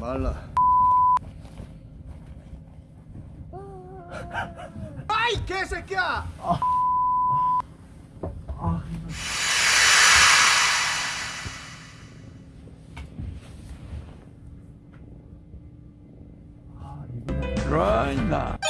말라 아이 개새끼야 아. 아. 아, 이거...